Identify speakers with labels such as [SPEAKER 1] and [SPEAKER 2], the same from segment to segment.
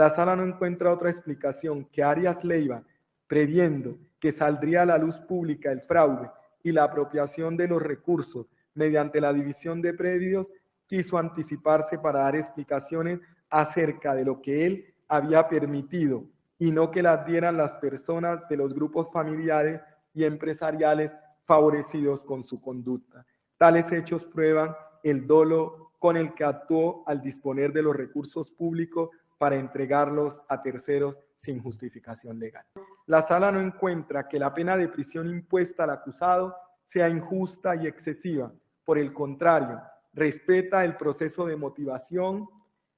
[SPEAKER 1] La sala no encuentra otra explicación que Arias Leiva, previendo que saldría a la luz pública el fraude y la apropiación de los recursos mediante la división de predios, quiso anticiparse para dar explicaciones acerca de lo que él había permitido y no que las dieran las personas de los grupos familiares y empresariales favorecidos con su conducta. Tales hechos prueban el dolo con el que actuó al disponer de los recursos públicos para entregarlos a terceros sin justificación legal. La sala no encuentra que la pena de prisión impuesta al acusado sea injusta y excesiva. Por el contrario, respeta el proceso de motivación,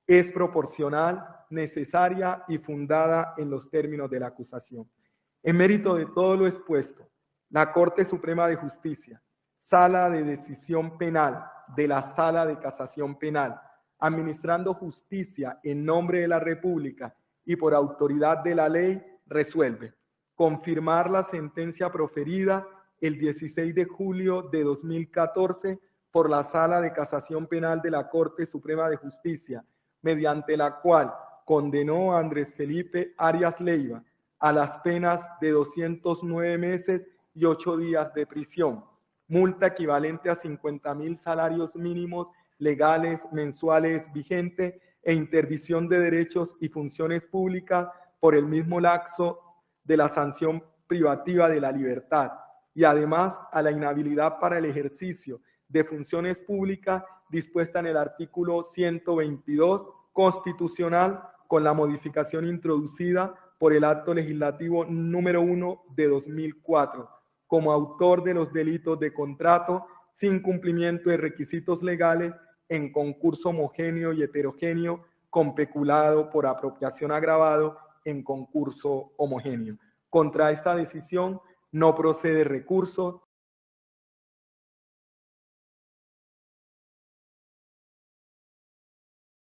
[SPEAKER 1] es proporcional, necesaria y fundada en los términos de la acusación. En mérito de todo lo expuesto, la Corte Suprema de Justicia, Sala de Decisión Penal de la Sala de Casación Penal, administrando justicia en nombre de la República y por autoridad de la ley, resuelve confirmar la sentencia proferida el 16 de julio de 2014 por la Sala de Casación Penal de la Corte Suprema de Justicia, mediante la cual condenó a Andrés Felipe Arias Leiva a las penas de 209 meses y 8 días de prisión, multa equivalente a 50 mil salarios mínimos legales mensuales vigentes e interdicción de derechos y funciones públicas por el mismo laxo de la sanción privativa de la libertad y además a la inhabilidad para el ejercicio de funciones públicas dispuesta en el artículo 122 constitucional con la modificación introducida por el acto legislativo número 1 de 2004 como autor de los delitos de contrato sin cumplimiento de requisitos legales en concurso homogéneo y heterogéneo con peculado por apropiación agravado en concurso homogéneo. Contra esta decisión no procede recurso